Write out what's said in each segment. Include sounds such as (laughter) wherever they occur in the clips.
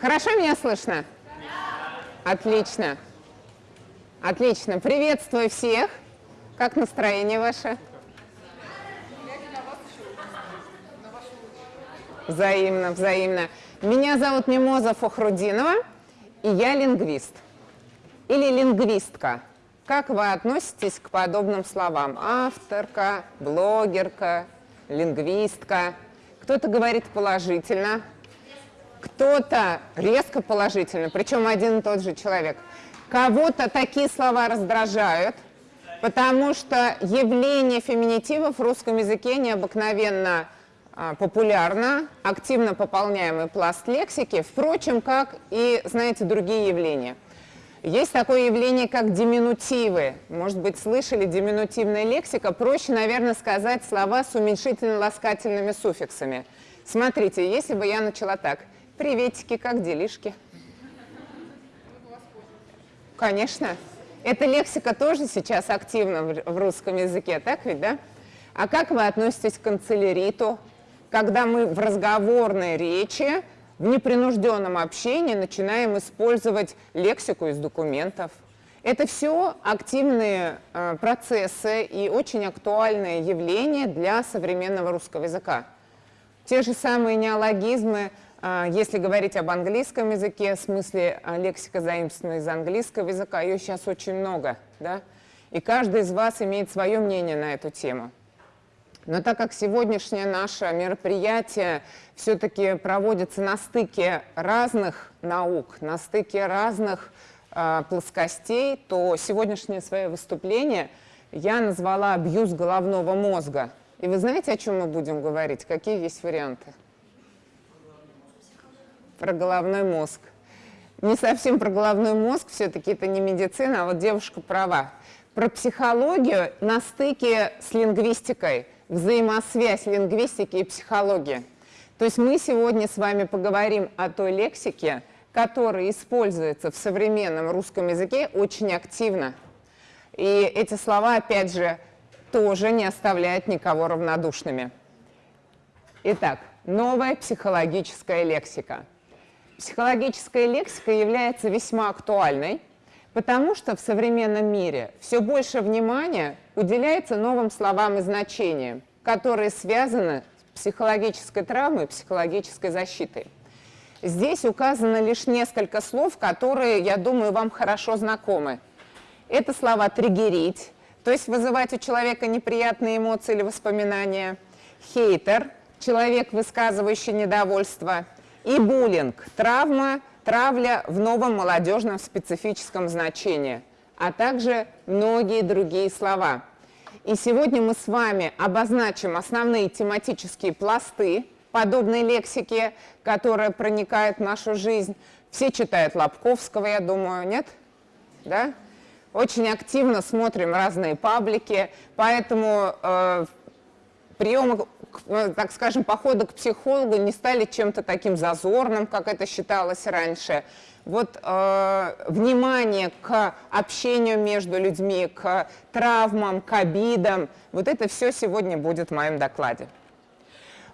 Хорошо меня слышно? Да. Отлично. Отлично. Приветствую всех. Как настроение ваше? Взаимно, взаимно. Меня зовут Мимоза Фохрудинова, и я лингвист. Или лингвистка. Как вы относитесь к подобным словам? Авторка, блогерка, лингвистка. Кто-то говорит положительно, кто-то резко положительно, причем один и тот же человек. Кого-то такие слова раздражают, потому что явление феминитивов в русском языке необыкновенно а, популярно, активно пополняемый пласт лексики, впрочем, как и, знаете, другие явления. Есть такое явление, как диминутивы. Может быть, слышали диминутивная лексика. Проще, наверное, сказать слова с уменьшительно-ласкательными суффиксами. Смотрите, если бы я начала так. Приветики, как делишки? Конечно. Эта лексика тоже сейчас активна в русском языке, так ведь, да? А как вы относитесь к канцеляриту, когда мы в разговорной речи, в непринужденном общении начинаем использовать лексику из документов? Это все активные э, процессы и очень актуальные явления для современного русского языка. Те же самые неологизмы – если говорить об английском языке, в смысле а, лексика заимствована из английского языка, ее сейчас очень много, да? И каждый из вас имеет свое мнение на эту тему. Но так как сегодняшнее наше мероприятие все-таки проводится на стыке разных наук, на стыке разных э, плоскостей, то сегодняшнее свое выступление я назвала «Абьюз головного мозга». И вы знаете, о чем мы будем говорить? Какие есть варианты? Про головной мозг. Не совсем про головной мозг, все-таки это не медицина, а вот девушка права. Про психологию на стыке с лингвистикой, взаимосвязь лингвистики и психологии. То есть мы сегодня с вами поговорим о той лексике, которая используется в современном русском языке очень активно. И эти слова, опять же, тоже не оставляют никого равнодушными. Итак, новая психологическая лексика – психологическая лексика является весьма актуальной, потому что в современном мире все больше внимания уделяется новым словам и значениям, которые связаны с психологической травмой психологической защитой. Здесь указано лишь несколько слов, которые, я думаю, вам хорошо знакомы. Это слова «триггерить», то есть вызывать у человека неприятные эмоции или воспоминания, «хейтер», человек, высказывающий недовольство – и буллинг – травма, травля в новом молодежном специфическом значении, а также многие другие слова. И сегодня мы с вами обозначим основные тематические пласты подобной лексики, которая проникает в нашу жизнь. Все читают Лобковского, я думаю, нет? Да? Очень активно смотрим разные паблики, поэтому э, приемы так скажем, походы к психологу не стали чем-то таким зазорным, как это считалось раньше. Вот э, внимание к общению между людьми, к травмам, к обидам, вот это все сегодня будет в моем докладе.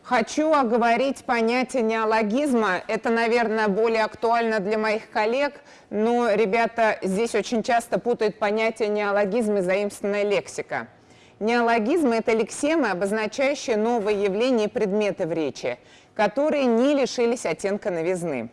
Хочу оговорить понятие неологизма. Это, наверное, более актуально для моих коллег, но ребята здесь очень часто путают понятие неологизм и заимствованная лексика. Неологизмы – это лексемы, обозначающие новые явления и предметы в речи, которые не лишились оттенка новизны.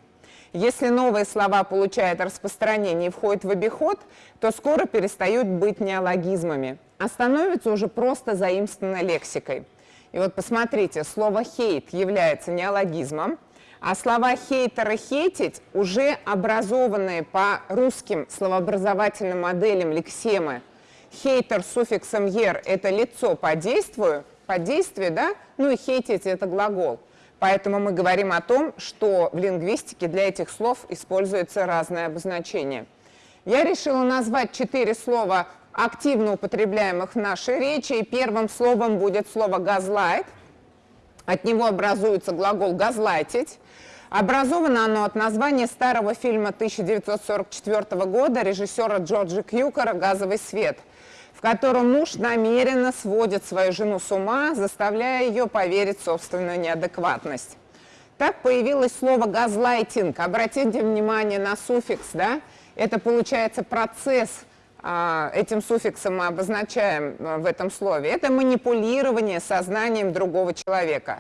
Если новые слова получают распространение и входят в обиход, то скоро перестают быть неологизмами, а становятся уже просто заимствованной лексикой. И вот посмотрите, слово «хейт» является неологизмом, а слова «хейтер» и «хейтить» уже образованные по русским словообразовательным моделям лексемы – Хейтер с суффиксом «ер» — это лицо по действию, по действию, да? Ну и хейтить — это глагол. Поэтому мы говорим о том, что в лингвистике для этих слов используется разное обозначение. Я решила назвать четыре слова, активно употребляемых в нашей речи, и первым словом будет слово «газлайт». От него образуется глагол «газлайтить». Образовано оно от названия старого фильма 1944 года режиссера Джорджа Кьюкера «Газовый свет», котором муж намеренно сводит свою жену с ума, заставляя ее поверить в собственную неадекватность. Так появилось слово «газлайтинг». Обратите внимание на суффикс, да? Это получается процесс, а, этим суффиксом мы обозначаем а, в этом слове. Это манипулирование сознанием другого человека.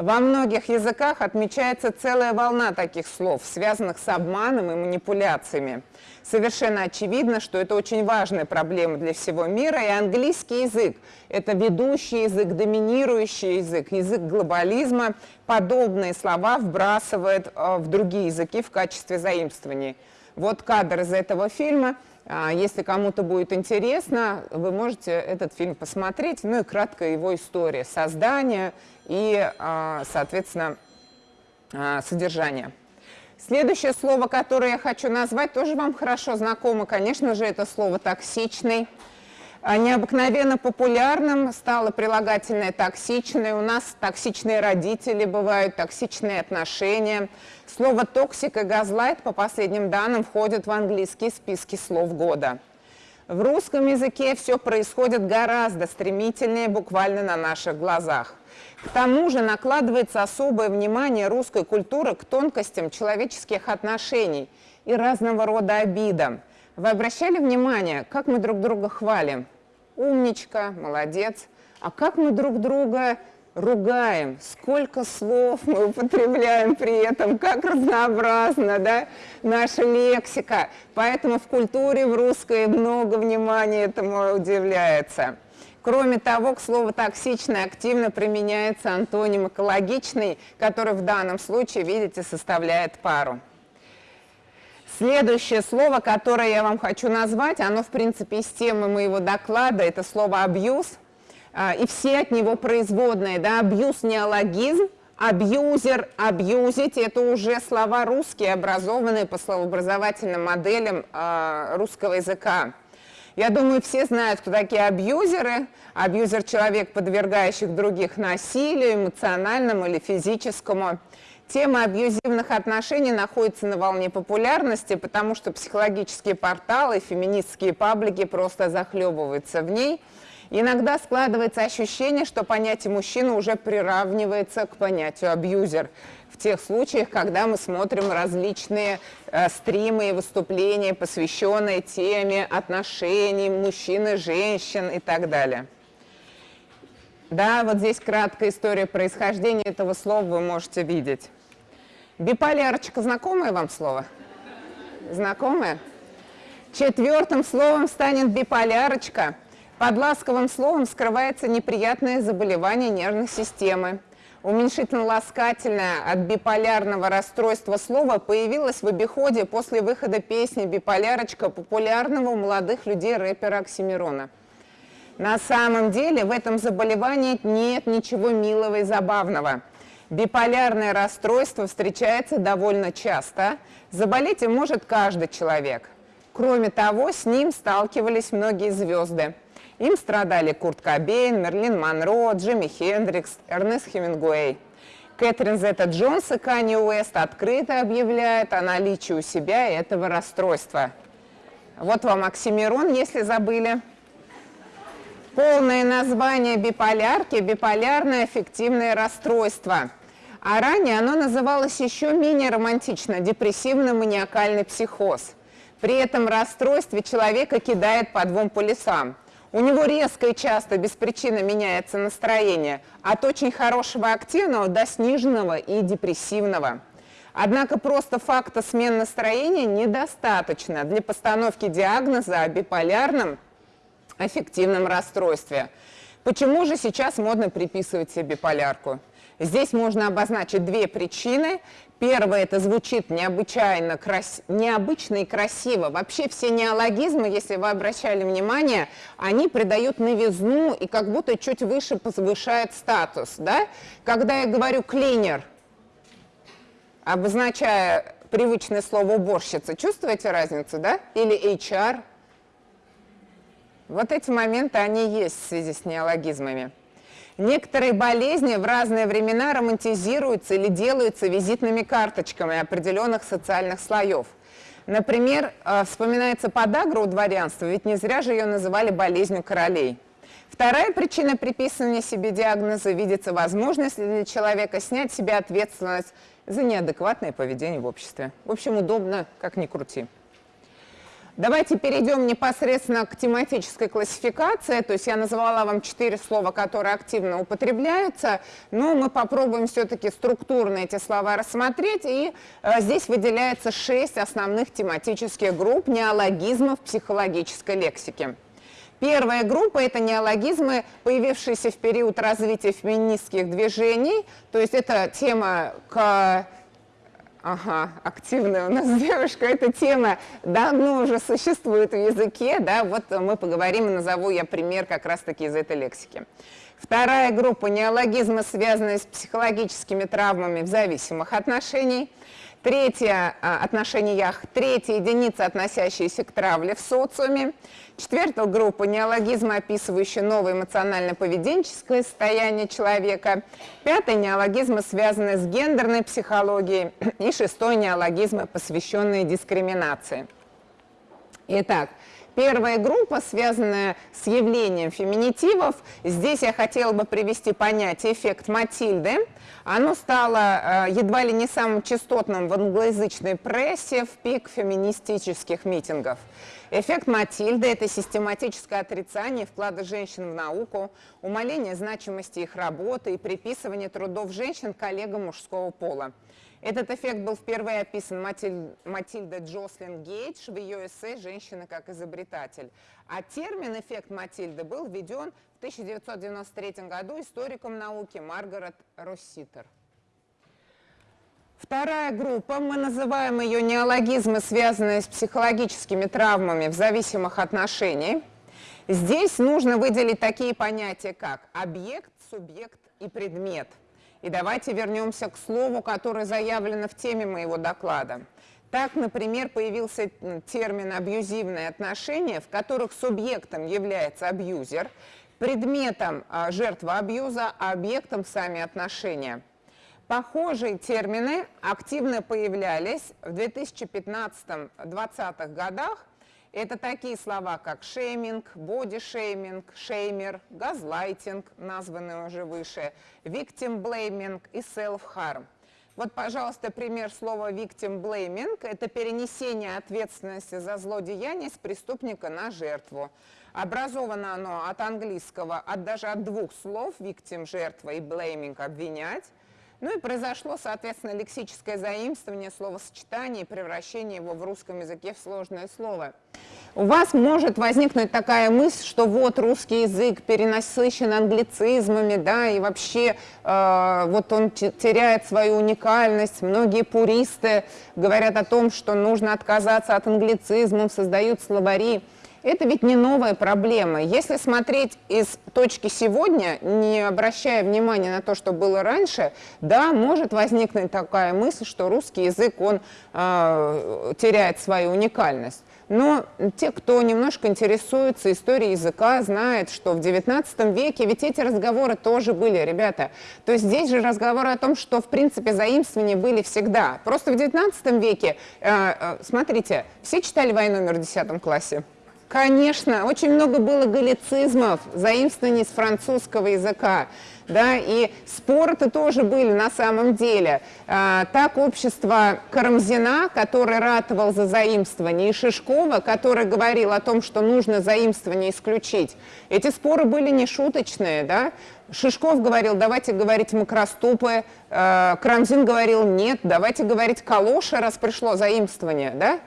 Во многих языках отмечается целая волна таких слов, связанных с обманом и манипуляциями. Совершенно очевидно, что это очень важная проблема для всего мира, и английский язык – это ведущий язык, доминирующий язык, язык глобализма. Подобные слова вбрасывает э, в другие языки в качестве заимствований. Вот кадр из этого фильма. А, если кому-то будет интересно, вы можете этот фильм посмотреть, ну и кратко его история создания и, а, соответственно, а, содержания. Следующее слово, которое я хочу назвать, тоже вам хорошо знакомо. Конечно же, это слово «токсичный». Необыкновенно популярным стало прилагательное «токсичное». У нас токсичные родители бывают, токсичные отношения. Слово «toxic» и «gaslight» по последним данным входят в английские списки слов года. В русском языке все происходит гораздо стремительнее, буквально на наших глазах. К тому же накладывается особое внимание русской культуры к тонкостям человеческих отношений и разного рода обидам. Вы обращали внимание, как мы друг друга хвалим? Умничка, молодец. А как мы друг друга ругаем, сколько слов мы употребляем при этом, как разнообразна да, наша лексика. Поэтому в культуре в русской много внимания этому удивляется. Кроме того, к слову «токсичный» активно применяется антоним «экологичный», который в данном случае, видите, составляет пару. Следующее слово, которое я вам хочу назвать, оно, в принципе, из темы моего доклада, это слово «абьюз», а, и все от него производные, да, абьюз – неологизм, абьюзер, абьюзить – это уже слова русские, образованные по словообразовательным моделям э, русского языка. Я думаю, все знают, кто такие абьюзеры. Абьюзер – человек, подвергающий других насилию, эмоциональному или физическому. Тема абьюзивных отношений находится на волне популярности, потому что психологические порталы, феминистские паблики просто захлебываются в ней. Иногда складывается ощущение, что понятие мужчина уже приравнивается к понятию абьюзер тех случаях, когда мы смотрим различные э, стримы и выступления, посвященные теме отношений мужчин и женщин и так далее. Да, вот здесь краткая история происхождения этого слова вы можете видеть. Биполярочка, знакомое вам слово? Знакомое? Четвертым словом станет биполярочка. Под ласковым словом скрывается неприятное заболевание нервной системы уменьшительно-ласкательное от биполярного расстройства слова появилось в обиходе после выхода песни «Биполярочка» популярного у молодых людей рэпера Оксимирона. На самом деле в этом заболевании нет ничего милого и забавного. Биполярное расстройство встречается довольно часто. Заболеть им может каждый человек. Кроме того, с ним сталкивались многие звезды – им страдали Курт Кобейн, Мерлин Монро, Джимми Хендрикс, Эрнест Хемингуэй. Кэтрин Зетта Джонс и Канни Уэст открыто объявляют о наличии у себя этого расстройства. Вот вам Оксимирон, если забыли. Полное название биполярки – биполярное аффективное расстройство. А ранее оно называлось еще менее романтично – депрессивно-маниакальный психоз. При этом расстройстве человека кидает по двум полюсам – у него резко и часто без причины меняется настроение от очень хорошего активного до сниженного и депрессивного. Однако просто факта смен настроения недостаточно для постановки диагноза о биполярном аффективном расстройстве. Почему же сейчас модно приписывать себе биполярку? Здесь можно обозначить две причины. Первое, это звучит необычайно крас... необычно и красиво. Вообще все неологизмы, если вы обращали внимание, они придают новизну и как будто чуть выше повышают статус. Да? Когда я говорю «клинер», обозначая привычное слово «уборщица», чувствуете разницу, да? Или HR. Вот эти моменты, они есть в связи с неологизмами. Некоторые болезни в разные времена романтизируются или делаются визитными карточками определенных социальных слоев. Например, э, вспоминается подагра у дворянства, ведь не зря же ее называли болезнью королей. Вторая причина приписывания себе диагноза видится возможность для человека снять с себя ответственность за неадекватное поведение в обществе. В общем, удобно, как ни крути. Давайте перейдем непосредственно к тематической классификации. То есть я назвала вам четыре слова, которые активно употребляются, но мы попробуем все-таки структурно эти слова рассмотреть. И э, здесь выделяется шесть основных тематических групп неологизмов психологической лексики. Первая группа – это неологизмы, появившиеся в период развития феминистских движений. То есть это тема к Ага, активная у нас (laughs) девушка. Эта тема давно уже существует в языке, да, вот мы поговорим и назову я пример как раз-таки из этой лексики. Вторая группа – неологизмы, связанные с психологическими травмами в зависимых отношениях. Третья а, отношениях, третья единица, относящаяся к травле в социуме. Четвертая группа – неологизмы, описывающие новое эмоционально-поведенческое состояние человека. Пятая – неологизмы, связанные с гендерной психологией. И шестой – неологизмы, посвященные дискриминации. Итак, Первая группа, связанная с явлением феминитивов. Здесь я хотела бы привести понятие «эффект Матильды». Оно стало э, едва ли не самым частотным в англоязычной прессе в пик феминистических митингов. Эффект Матильды – это систематическое отрицание вклада женщин в науку, умаление значимости их работы и приписывание трудов женщин коллегам мужского пола. Этот эффект был впервые описан Матиль... Матильдой Джослин Гейдж в ее эссе «Женщина как изобретатель». А термин «эффект Матильды» был введен в 1993 году историком науки Маргарет Росситер. Вторая группа, мы называем ее неологизмы, связанные с психологическими травмами в зависимых отношениях. Здесь нужно выделить такие понятия, как объект, субъект и предмет – и давайте вернемся к слову, которое заявлено в теме моего доклада. Так, например, появился термин «абьюзивные отношения», в которых субъектом является абьюзер, предметом а, жертва абьюза, а объектом сами отношения. Похожие термины активно появлялись в 2015-2020 годах это такие слова, как шейминг, бодишейминг, шеймер, газлайтинг, названные уже выше, victim blaming и self-harm. Вот, пожалуйста, пример слова victim blaming – это перенесение ответственности за злодеяние с преступника на жертву. Образовано оно от английского, от даже от двух слов victim – жертва и blaming – обвинять. Ну и произошло, соответственно, лексическое заимствование словосочетания и превращение его в русском языке в сложное слово. У вас может возникнуть такая мысль, что вот русский язык перенасыщен англицизмами, да, и вообще э, вот он теряет свою уникальность. Многие пуристы говорят о том, что нужно отказаться от англицизмов, создают словари. Это ведь не новая проблема. Если смотреть из точки сегодня, не обращая внимания на то, что было раньше, да, может возникнуть такая мысль, что русский язык, он э, теряет свою уникальность. Но те, кто немножко интересуется историей языка, знают, что в XIX веке ведь эти разговоры тоже были, ребята. То есть здесь же разговоры о том, что в принципе заимствования были всегда. Просто в XIX веке, э, смотрите, все читали «Войну номер» в 10 классе? Конечно, очень много было галлицизмов, заимствований с французского языка. Да, и споры-то тоже были на самом деле. А, так общество Карамзина, который ратовал за заимствование, и Шишкова, который говорил о том, что нужно заимствование исключить. Эти споры были не шуточные. Да? Шишков говорил, давайте говорить макроступы, а, Карамзин говорил, нет, давайте говорить калоши, раз пришло заимствование. Да?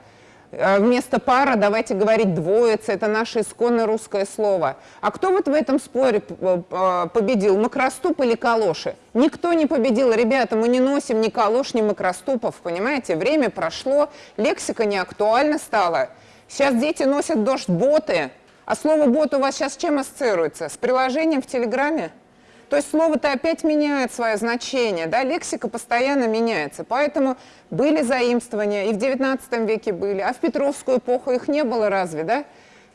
Э, вместо пара давайте говорить двоица, это наше исконное русское слово. А кто вот в этом споре э, победил, макроступ или калоши? Никто не победил, ребята, мы не носим ни калош, ни макроступов, понимаете? Время прошло, лексика не актуальна стала. Сейчас дети носят дождь-боты, а слово «бот» у вас сейчас чем ассоциируется? С приложением в Телеграме? То есть слово-то опять меняет свое значение, да, лексика постоянно меняется. Поэтому были заимствования, и в XIX веке были, а в Петровскую эпоху их не было разве, да?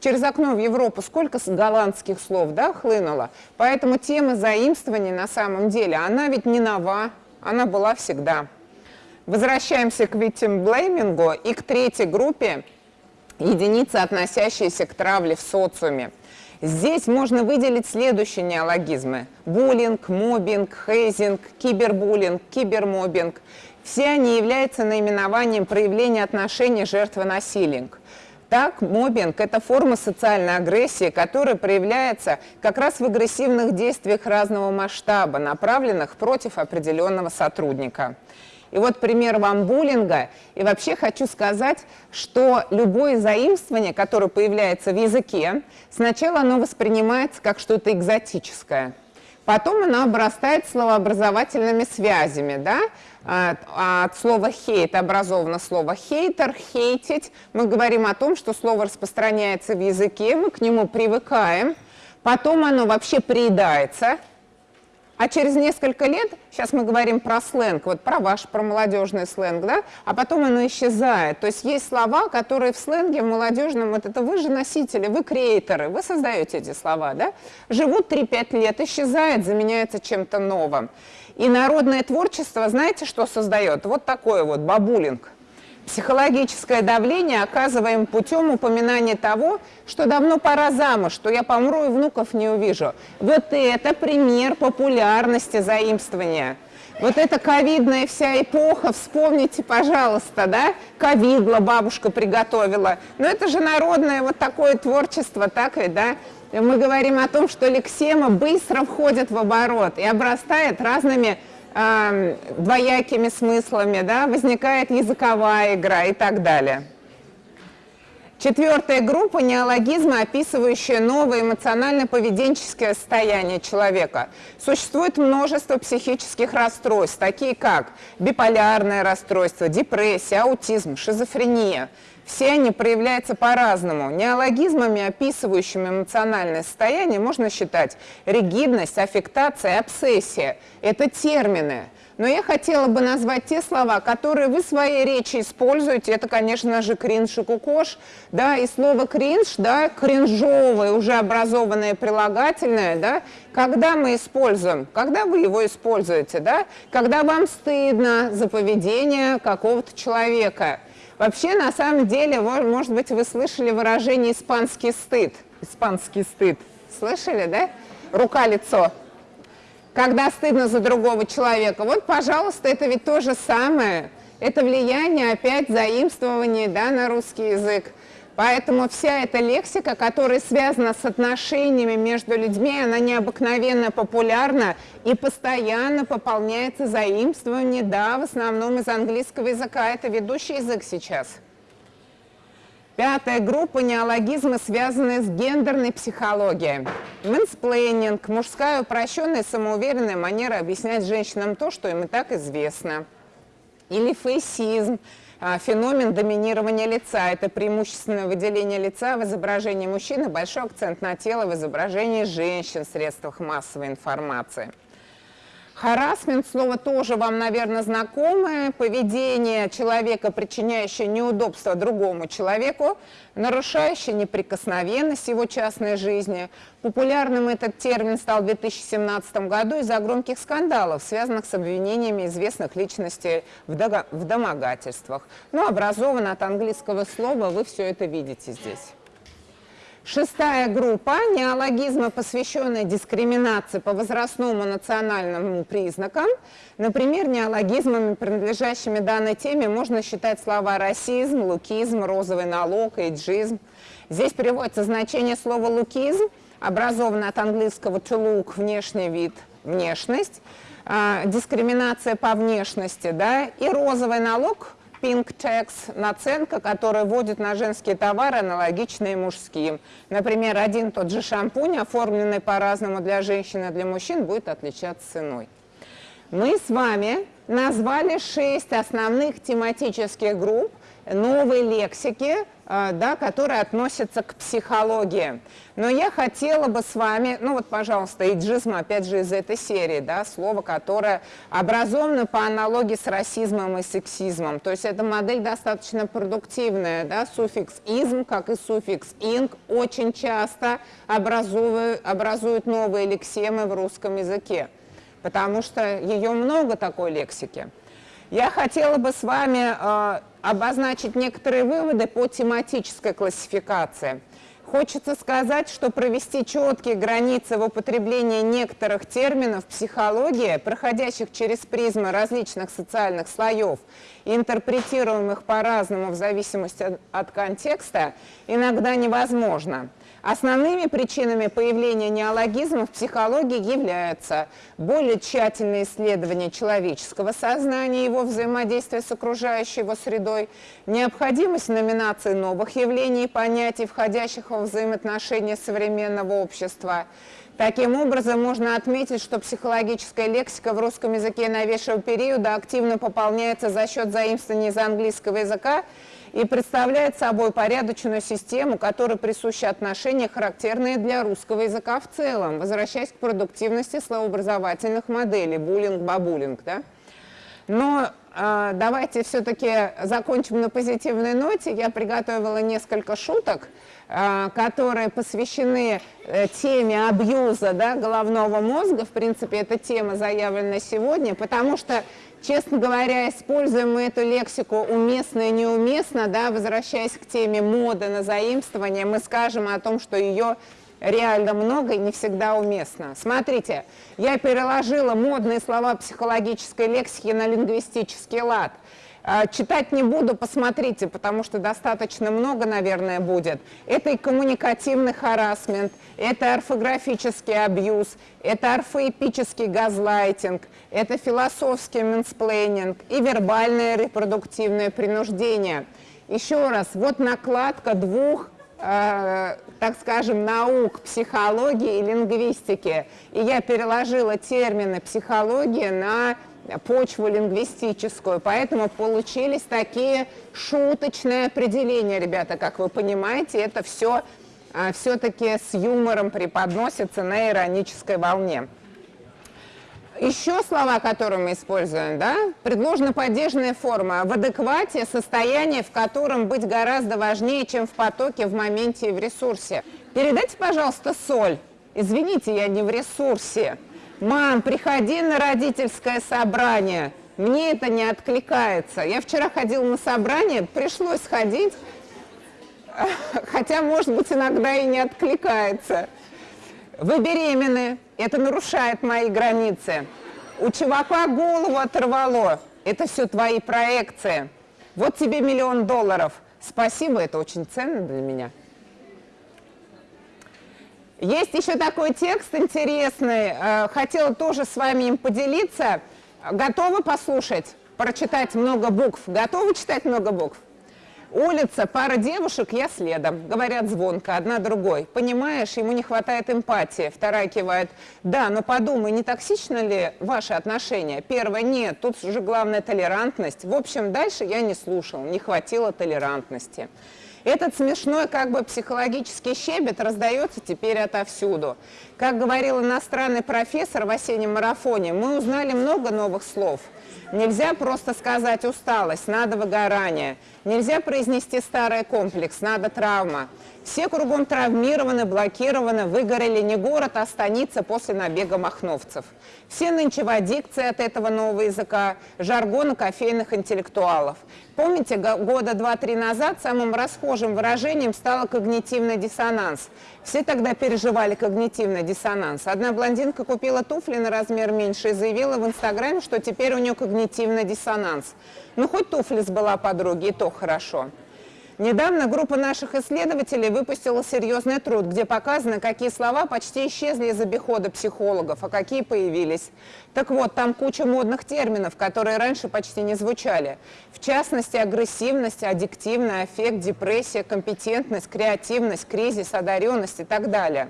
Через окно в Европу сколько голландских слов, да, хлынуло? Поэтому тема заимствований на самом деле, она ведь не нова, она была всегда. Возвращаемся к victim и к третьей группе, единицы, относящиеся к травле в социуме. Здесь можно выделить следующие неологизмы. Буллинг, мобинг, хейзинг, кибербуллинг, кибермобинг. Все они являются наименованием проявления отношений жертвы насилия. Так, мобинг – это форма социальной агрессии, которая проявляется как раз в агрессивных действиях разного масштаба, направленных против определенного сотрудника. И вот пример вам буллинга. И вообще хочу сказать, что любое заимствование, которое появляется в языке, сначала оно воспринимается как что-то экзотическое. Потом оно обрастает словообразовательными связями, да? От, от слова «хейт» образовано слово «хейтер», «хейтить». Мы говорим о том, что слово распространяется в языке, мы к нему привыкаем, потом оно вообще приедается, а через несколько лет, сейчас мы говорим про сленг, вот про ваш, про молодежный сленг, да, а потом оно исчезает. То есть есть слова, которые в сленге, в молодежном, вот это вы же носители, вы креаторы, вы создаете эти слова, да, живут 3-5 лет, исчезает, заменяется чем-то новым. И народное творчество, знаете, что создает? Вот такое вот бабулинг – Психологическое давление оказываем путем упоминания того, что давно пора замуж, что я помру и внуков не увижу. Вот это пример популярности заимствования. Вот эта ковидная вся эпоха, вспомните, пожалуйста, да, ковидла бабушка приготовила. Но это же народное вот такое творчество, так ведь, да? Мы говорим о том, что лексема быстро входит в оборот и обрастает разными э, двоякими смыслами, да, возникает языковая игра и так далее. Четвертая группа – неологизмы, описывающие новое эмоционально-поведенческое состояние человека. Существует множество психических расстройств, такие как биполярное расстройство, депрессия, аутизм, шизофрения – все они проявляются по-разному. Неологизмами, описывающими эмоциональное состояние, можно считать ригидность, аффектация, обсессия. Это термины. Но я хотела бы назвать те слова, которые вы в своей речи используете. Это, конечно же, кринж и кукош. Да, и слово кринж, да, кринжовое, уже образованное прилагательное, да, когда мы используем, когда вы его используете, да, когда вам стыдно за поведение какого-то человека – Вообще, на самом деле, может быть, вы слышали выражение «испанский стыд». Испанский стыд. Слышали, да? Рука-лицо. Когда стыдно за другого человека. Вот, пожалуйста, это ведь то же самое. Это влияние, опять, заимствование да, на русский язык. Поэтому вся эта лексика, которая связана с отношениями между людьми, она необыкновенно популярна и постоянно пополняется заимствованием, да, в основном из английского языка. Это ведущий язык сейчас. Пятая группа – неологизмы, связанные с гендерной психологией. Мэнсплейнинг – мужская упрощенная самоуверенная манера объяснять женщинам то, что им и так известно. Или фейсизм – феномен доминирования лица. Это преимущественное выделение лица в изображении мужчины, большой акцент на тело в изображении женщин в средствах массовой информации. Харасмент, слово тоже вам, наверное, знакомое. Поведение человека, причиняющее неудобство другому человеку, нарушающее неприкосновенность его частной жизни. Популярным этот термин стал в 2017 году из-за громких скандалов, связанных с обвинениями известных личностей в, в домогательствах. Но ну, образован от английского слова, вы все это видите здесь. Шестая группа – неологизмы, посвященные дискриминации по возрастному национальному признакам. Например, неологизмами, принадлежащими данной теме, можно считать слова расизм, лукизм, розовый налог, эйджизм. Здесь приводится значение слова лукизм, образованное от английского to look – внешний вид, внешность, а, дискриминация по внешности, да, и розовый налог – Pink Tax – наценка, которая вводит на женские товары, аналогичные мужским. Например, один тот же шампунь, оформленный по-разному для женщин и для мужчин, будет отличаться ценой. Мы с вами назвали шесть основных тематических групп новой лексики, да, которые относятся к психологии. Но я хотела бы с вами, ну вот, пожалуйста, иджизм, опять же, из этой серии, да, слово, которое образовано по аналогии с расизмом и сексизмом. То есть эта модель достаточно продуктивная, да, суффикс «изм», как и суффикс «инг», очень часто образуют, образуют новые лексемы в русском языке, потому что ее много такой лексики. Я хотела бы с вами э, обозначить некоторые выводы по тематической классификации. Хочется сказать, что провести четкие границы в употреблении некоторых терминов психологии, проходящих через призмы различных социальных слоев интерпретируемых по-разному в зависимости от контекста, иногда невозможно. Основными причинами появления неологизмов в психологии являются более тщательное исследование человеческого сознания и его взаимодействия с окружающей его средой, необходимость номинации новых явлений и понятий, входящих во взаимоотношения современного общества. Таким образом, можно отметить, что психологическая лексика в русском языке новейшего периода активно пополняется за счет заимствований из английского языка и представляет собой порядочную систему, которой присущи отношения, характерные для русского языка в целом, возвращаясь к продуктивности словообразовательных моделей, буллинг-бабулинг. Да? Но э, давайте все-таки закончим на позитивной ноте. Я приготовила несколько шуток, э, которые посвящены э, теме абьюза да, головного мозга. В принципе, эта тема заявлена сегодня, потому что Честно говоря, используем мы эту лексику уместно и неуместно, да, возвращаясь к теме моды на заимствование, мы скажем о том, что ее реально много и не всегда уместно. Смотрите, я переложила модные слова психологической лексики на лингвистический лад – читать не буду, посмотрите, потому что достаточно много, наверное, будет. Это и коммуникативный харасмент, это орфографический абьюз, это орфоэпический газлайтинг, это философский мэнсплейнинг и вербальное репродуктивное принуждение. Еще раз, вот накладка двух э, так скажем, наук психологии и лингвистики. И я переложила термины психологии на почву лингвистическую, поэтому получились такие шуточные определения, ребята, как вы понимаете, это все а, все-таки с юмором преподносится на иронической волне. Еще слова, которые мы используем, да, предложена поддержанная форма в адеквате состояние, в котором быть гораздо важнее, чем в потоке, в моменте и в ресурсе. Передайте, пожалуйста, соль. Извините, я не в ресурсе. Мам, приходи на родительское собрание. Мне это не откликается. Я вчера ходила на собрание, пришлось ходить, (laughs) хотя, может быть, иногда и не откликается. Вы беременны, это нарушает мои границы. У чувака голову оторвало, это все твои проекции. Вот тебе миллион долларов. Спасибо, это очень ценно для меня. Есть еще такой текст интересный, э, хотела тоже с вами им поделиться. Готовы послушать, прочитать много букв? Готовы читать много букв? Улица, пара девушек, я следом. Говорят звонко, одна другой. Понимаешь, ему не хватает эмпатии. Вторая кивает. Да, но подумай, не токсично ли ваши отношения? Первая, нет, тут уже главная толерантность. В общем, дальше я не слушал, не хватило толерантности. Этот смешной как бы психологический щебет раздается теперь отовсюду. Как говорил иностранный профессор в осеннем марафоне, мы узнали много новых слов. Нельзя просто сказать усталость, надо выгорание. Нельзя произнести старый комплекс, надо травма. Все кругом травмированы, блокированы, выгорели не город, а станица после набега махновцев. Все нынче в аддикции от этого нового языка, жаргона кофейных интеллектуалов. Помните, года два-три назад самым расхожим выражением стало когнитивный диссонанс. Все тогда переживали когнитивный диссонанс. Одна блондинка купила туфли на размер меньше и заявила в Инстаграме, что теперь у нее когнитивный диссонанс. Ну, хоть туфли сбыла подруги, и то хорошо. Недавно группа наших исследователей выпустила серьезный труд, где показано, какие слова почти исчезли из обихода психологов, а какие появились. Так вот, там куча модных терминов, которые раньше почти не звучали. В частности, агрессивность, аддиктивный аффект, депрессия, компетентность, креативность, кризис, одаренность и так далее.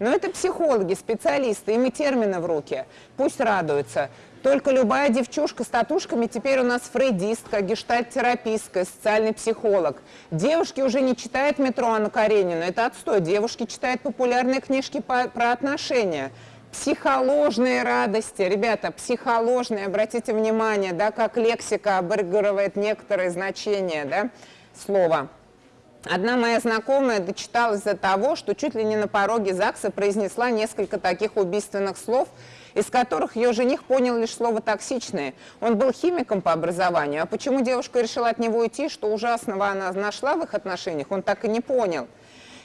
Но это психологи, специалисты, им и термины в руки. Пусть радуются. Только любая девчушка с татушками теперь у нас фрейдистка, гештальт-терапистка, социальный психолог. Девушки уже не читают метро Анну Каренину, это отстой. Девушки читают популярные книжки по, про отношения. Психоложные радости. Ребята, психоложные, обратите внимание, да, как лексика обыгрывает некоторые значения да, слова. Одна моя знакомая дочиталась до того, что чуть ли не на пороге ЗАГСа произнесла несколько таких убийственных слов – из которых ее жених понял лишь слово «токсичное». Он был химиком по образованию, а почему девушка решила от него уйти, что ужасного она нашла в их отношениях, он так и не понял.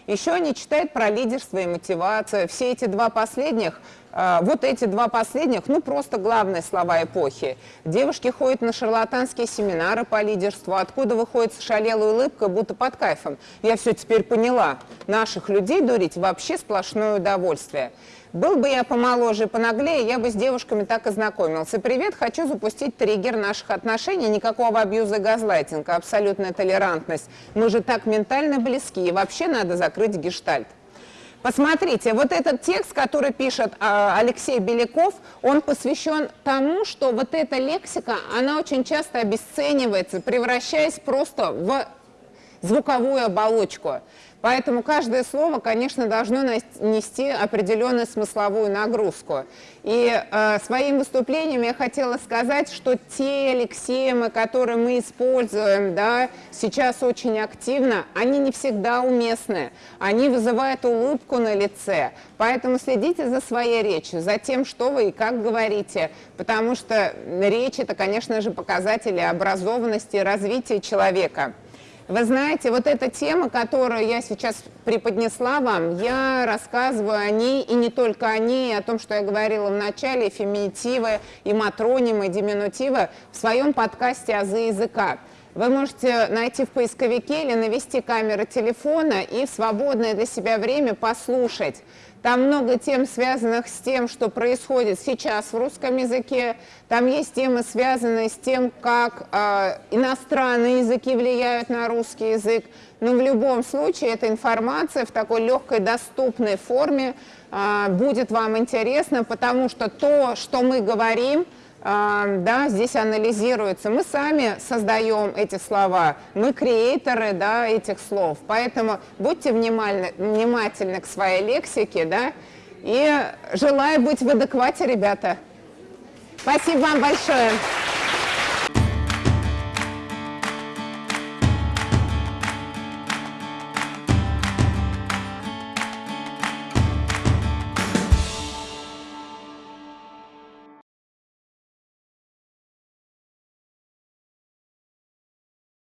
Еще они читают про лидерство и мотивацию. Все эти два последних а, вот эти два последних, ну просто главные слова эпохи. Девушки ходят на шарлатанские семинары по лидерству, откуда выходит шалелая улыбка, будто под кайфом. Я все теперь поняла. Наших людей дурить вообще сплошное удовольствие. Был бы я помоложе и понаглее, я бы с девушками так и знакомился. Привет, хочу запустить триггер наших отношений. Никакого абьюза и газлайтинга, абсолютная толерантность. Мы же так ментально близки, и вообще надо закрыть гештальт. Посмотрите, вот этот текст, который пишет э, Алексей Беляков, он посвящен тому, что вот эта лексика, она очень часто обесценивается, превращаясь просто в звуковую оболочку. Поэтому каждое слово, конечно, должно нести определенную смысловую нагрузку. И э, своим выступлением я хотела сказать, что те лексемы, которые мы используем да, сейчас очень активно, они не всегда уместны. Они вызывают улыбку на лице. Поэтому следите за своей речью, за тем, что вы и как говорите, потому что речь – это, конечно же, показатели образованности и развития человека. Вы знаете, вот эта тема, которую я сейчас преподнесла вам, я рассказываю о ней, и не только о ней, о том, что я говорила в начале, феминитивы, и матронимы, и диминутивы, в своем подкасте «Азы языка». Вы можете найти в поисковике или навести камеру телефона и в свободное для себя время послушать там много тем, связанных с тем, что происходит сейчас в русском языке. Там есть темы, связанные с тем, как э, иностранные языки влияют на русский язык. Но в любом случае эта информация в такой легкой, доступной форме э, будет вам интересна, потому что то, что мы говорим – да, здесь анализируется. Мы сами создаем эти слова, мы креаторы да, этих слов. Поэтому будьте внимательны, внимательны к своей лексике, да, и желаю быть в адеквате, ребята. Спасибо вам большое.